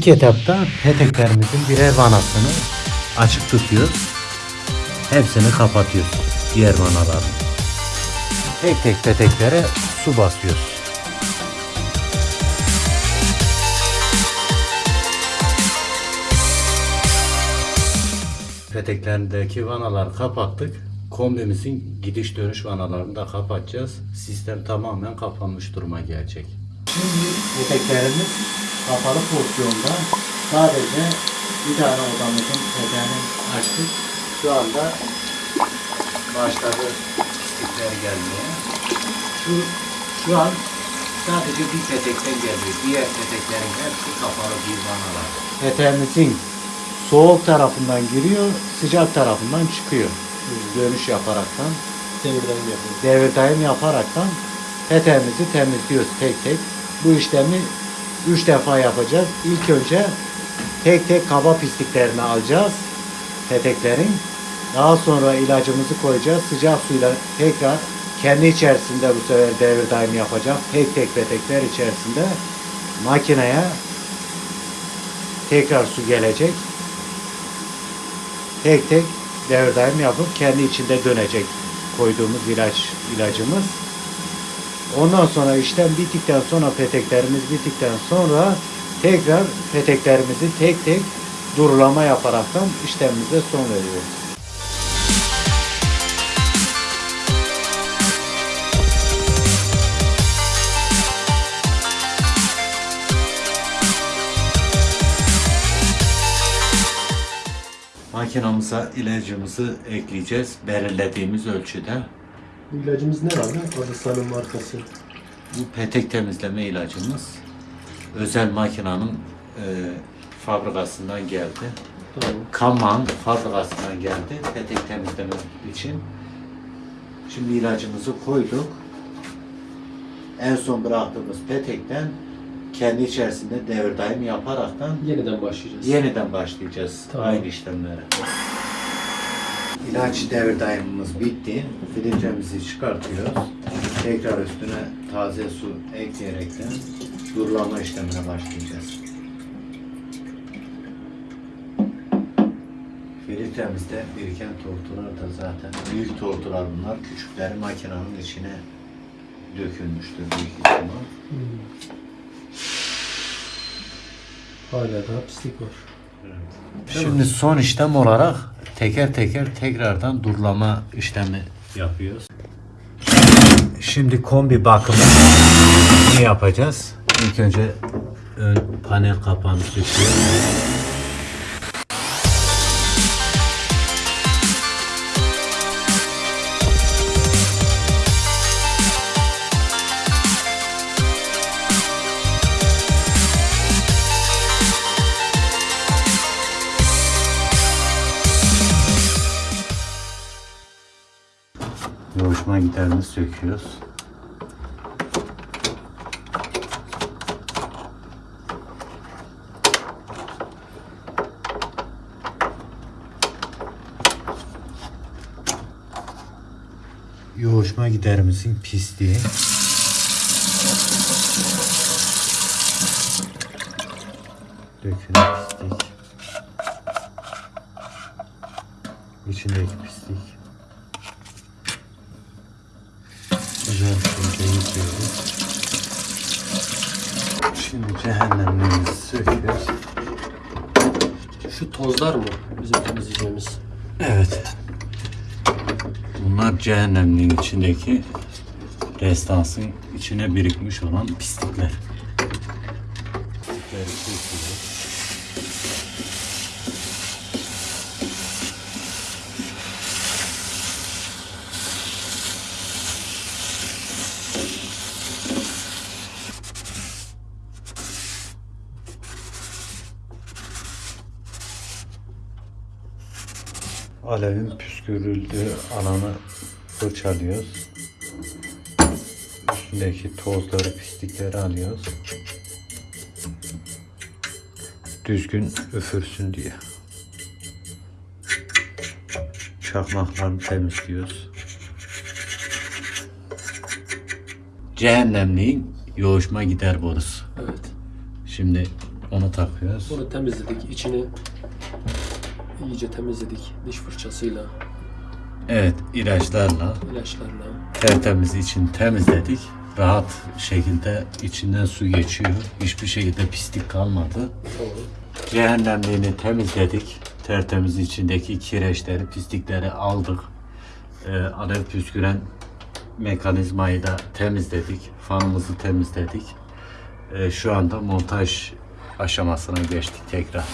İlk etapta peteklerimizin birer vanasını açık tutuyoruz. Hepsini kapatıyoruz. Diğer vanaların. Tek tek peteklere su basıyoruz. Peteklerindeki vanaları kapattık. Kombimizin gidiş dönüş vanalarını da kapatacağız. Sistem tamamen kapanmış duruma gelecek. Şimdi peteklerimiz kapalı pozisyonda. Sadece bir tane odamızın peteğini açtık. Şu anda başladı pislikler gelmeye. Şu, şu an sadece bir petekten geliyor. Diğer peteklerin hepsi kapalı bir vanalar. Peteğimizin soğuk tarafından giriyor, sıcak tarafından çıkıyor. Dönüş yaparaktan, Devirden yapıyor. devir daim yaparaktan peteğimizi temizliyoruz tek tek. Bu işlemi üç defa yapacağız. İlk önce tek tek kaba pisliklerini alacağız peteklerin. Daha sonra ilacımızı koyacağız. Sıcak suyla tekrar kendi içerisinde bu sefer devir daim yapacak. Tek tek petekler içerisinde makineye tekrar su gelecek. Tek tek devir daim yapıp kendi içinde dönecek koyduğumuz ilaç ilacımız. Ondan sonra işlem bittikten sonra peteklerimiz bittikten sonra tekrar peteklerimizi tek tek durulama yaparaktan işlemimize son veriyoruz. Makinamıza ilacımızı ekleyeceğiz belirlediğimiz ölçüde. Bu ilacımız ne abi? Adısan'ın markası. Bu petek temizleme ilacımız özel makinanın e, fabrikasından geldi. Tamam. Kaman fabrikasından geldi petek temizleme için. Şimdi ilacımızı koyduk. En son bıraktığımız petekten kendi içerisinde devir daim yaparaktan Yeniden başlayacağız. yeniden başlayacağız Tamam. aynı işlemlere. İlaç devir daimimiz bitti. Filtremizi çıkartıyoruz. Tekrar üstüne taze su ekleyerekten durulama işlemine başlayacağız. Filtremizde biriken tortular da zaten büyük tortular bunlar. Küçükleri makinenin içine dökülmüştür büyük ihtimal. Hala daha pislik var. Şimdi son işlem olarak teker teker tekrardan durulama işlemi yapıyoruz. Şimdi kombi bakımı ne yapacağız? İlk önce ön panel kapağını söküyoruz. Yoğuşma giderini söküyoruz. Yoğuşma giderimizin pisliği. Dökülen pislik. İçindeki pislik. Güzel bir şekilde yıkıyoruz. Şimdi cehennemliğimizi söküyoruz. Şu tozlar mı bizim temizleyeceğimiz? Evet. Bunlar cehennemliğin içindeki restansın içine birikmiş olan pislikler. Pislikleri Alevin püskürüldüğü alanı fırçalıyoruz. Üstündeki tozları, pislikleri alıyoruz. Düzgün üfürsün diye. Çakmaklarını temizliyoruz. Cehennemliğin yoğuşma gider borusu. Evet. Şimdi Onu takıyoruz. Onu temizledik. içini iyice temizledik. Diş fırçasıyla, Evet ilaçlarla ilaçlarla. tertemiz için temizledik. Rahat şekilde içinden su geçiyor. Hiçbir şekilde pislik kalmadı. Tamam. Cehennemliğini temizledik. Tertemiz içindeki kireçleri, pislikleri aldık. Ee, alev püsküren mekanizmayı da temizledik. Fanımızı temizledik. Ee, şu anda montaj aşamasına geçtik tekrar.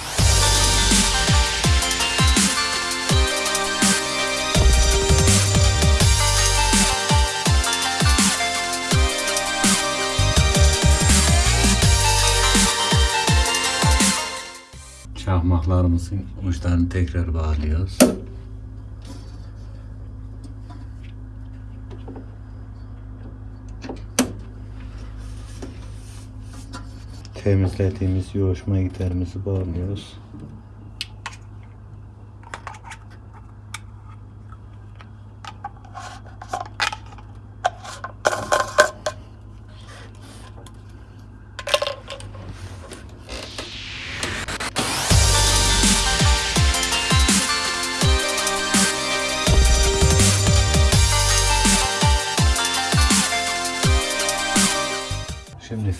Çakmaklarımızın uçlarını tekrar bağlıyoruz. Temizlediğimiz yoğuşma giderimizi bağlıyoruz.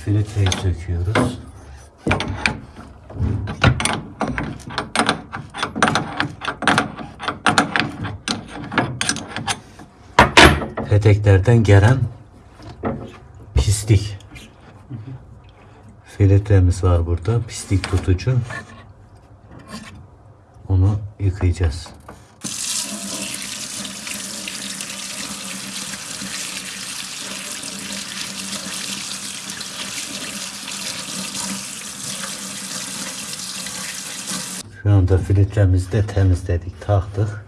Filtreyi söküyoruz. Peteklerden gelen pislik. Filtremiz var burada. Pislik tutucu. Onu yıkayacağız. Şu anda filtremizi de temizledik, taktık.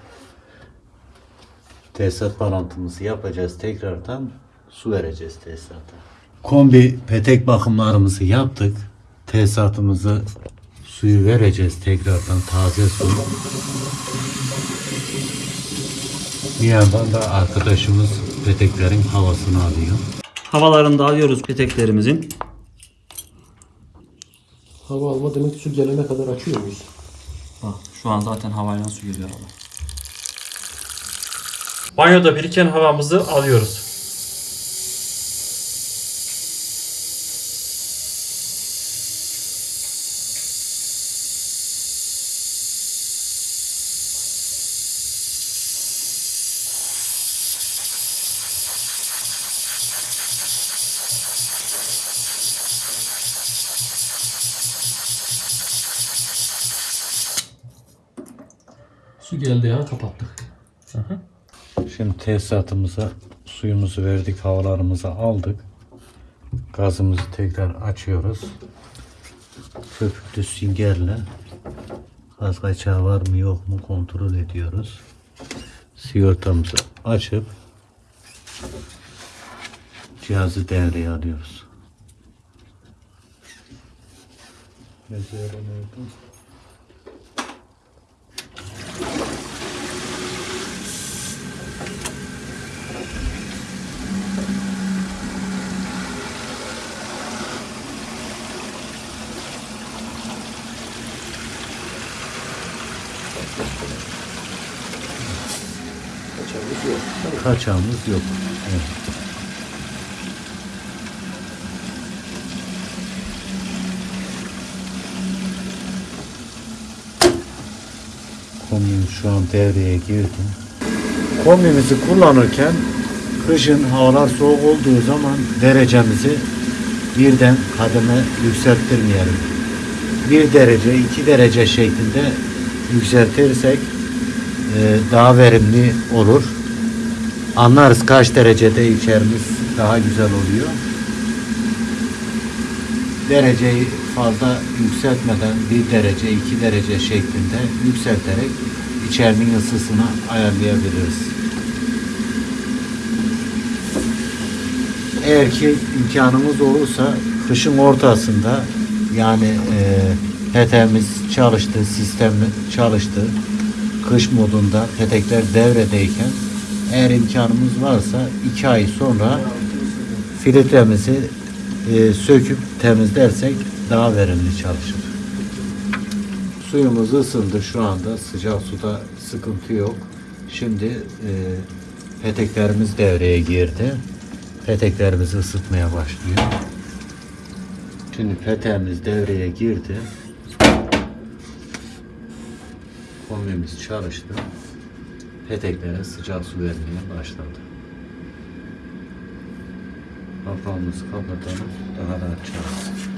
Tesisat bağlantımızı yapacağız tekrardan. Su vereceğiz tesisata. Kombi petek bakımlarımızı yaptık. Tesisatımızı suyu vereceğiz tekrardan taze su. Bir yandan da arkadaşımız peteklerin havasını alıyor. Havalarını da alıyoruz peteklerimizin. Hava alma demek su gelene kadar açıyor muyuz? Bak şu an zaten havayla su geliyor abi. Banyoda biriken havamızı alıyoruz. Su geldi ya kapattık. Şimdi tesisatımıza suyumuzu verdik, havalarımızı aldık. Gazımızı tekrar açıyoruz. Köpüklü süngerle gaz kaçağı var mı yok mu kontrol ediyoruz. Sigortamızı açıp cihazı devreye alıyoruz. Mesela nerede? Kaçağımız yok. Evet. Kombimiz şu an devreye girdi. Kombimizi kullanırken kışın havalar soğuk olduğu zaman derecemizi birden kademe yükselttirmeyelim. Bir derece, iki derece şeklinde yükseltirsek e, daha verimli olur. Anlarız kaç derecede içerimiz daha güzel oluyor. Dereceyi fazla yükseltmeden bir derece, iki derece şeklinde yükselterek içerinin ısısını ayarlayabiliriz. Eğer ki imkanımız olursa kışın ortasında yani e, peteğimiz çalıştı, sistem çalıştı. Kış modunda petekler devredeyken eğer imkanımız varsa iki ay sonra filtremizi e, söküp temizlersek daha verimli çalışır. Suyumuz ısındı şu anda. Sıcak suda sıkıntı yok. Şimdi e, peteklerimiz devreye girdi. Peteklerimizi ısıtmaya başlıyor. Şimdi peteğimiz devreye girdi. Kombimiz çalıştı. Peteklere sıcak su vermeye başladı. Kapağımızı kapatalım. Daha rahat çalışsın.